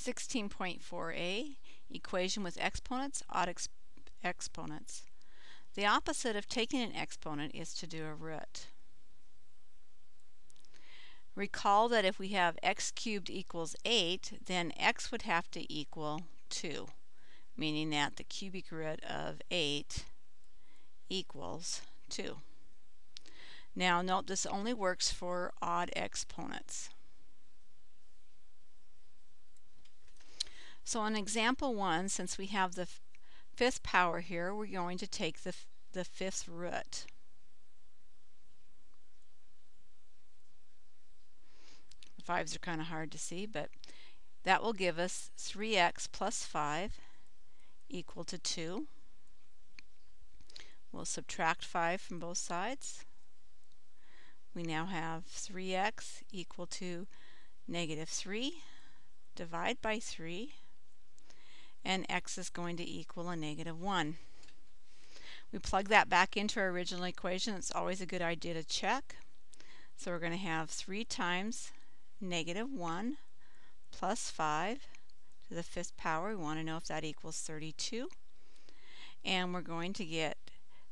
16.4a, equation with exponents, odd ex exponents. The opposite of taking an exponent is to do a root. Recall that if we have x cubed equals 8, then x would have to equal 2, meaning that the cubic root of 8 equals 2. Now note this only works for odd exponents. So in example 1, since we have the fifth power here, we're going to take the, the fifth root. The fives are kind of hard to see, but that will give us 3x plus 5 equal to 2. We'll subtract 5 from both sides. We now have 3x equal to negative 3. Divide by 3 and x is going to equal a negative 1. We plug that back into our original equation. It's always a good idea to check. So we're going to have 3 times negative 1 plus 5 to the fifth power. We want to know if that equals 32. And we're going to get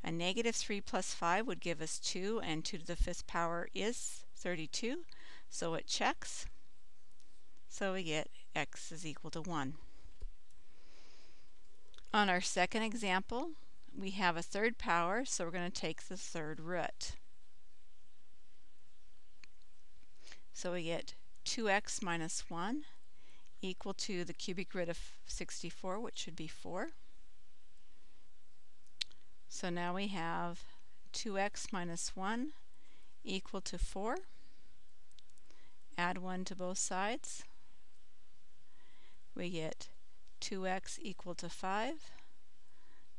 a negative 3 plus 5 would give us 2, and 2 to the fifth power is 32. So it checks. So we get x is equal to 1. On our second example, we have a third power, so we're going to take the third root. So we get 2x minus 1 equal to the cubic root of 64, which should be 4. So now we have 2x minus 1 equal to 4. Add 1 to both sides. We get 2x equal to 5,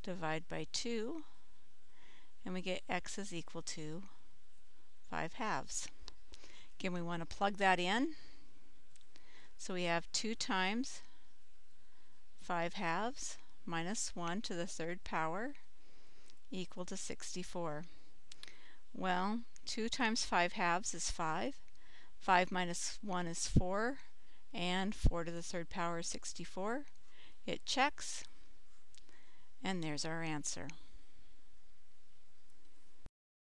divide by 2, and we get x is equal to 5 halves. Again, we want to plug that in. So we have 2 times 5 halves minus 1 to the third power equal to 64. Well, 2 times 5 halves is 5. 5 minus 1 is 4. And 4 to the third power is 64. It checks, and there's our answer.